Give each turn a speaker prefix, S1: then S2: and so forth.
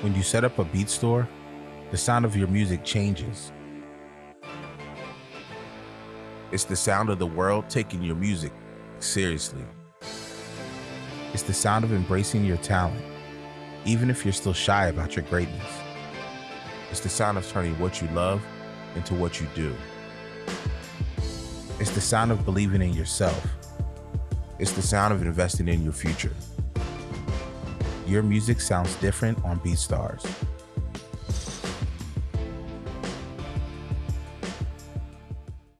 S1: When you set up a beat store, the sound of your music changes. It's the sound of the world taking your music seriously. It's the sound of embracing your talent, even if you're still shy about your greatness. It's the sound of turning what you love into what you do. It's the sound of believing in yourself. It's the sound of investing in your future. Your music sounds different on BeatStars.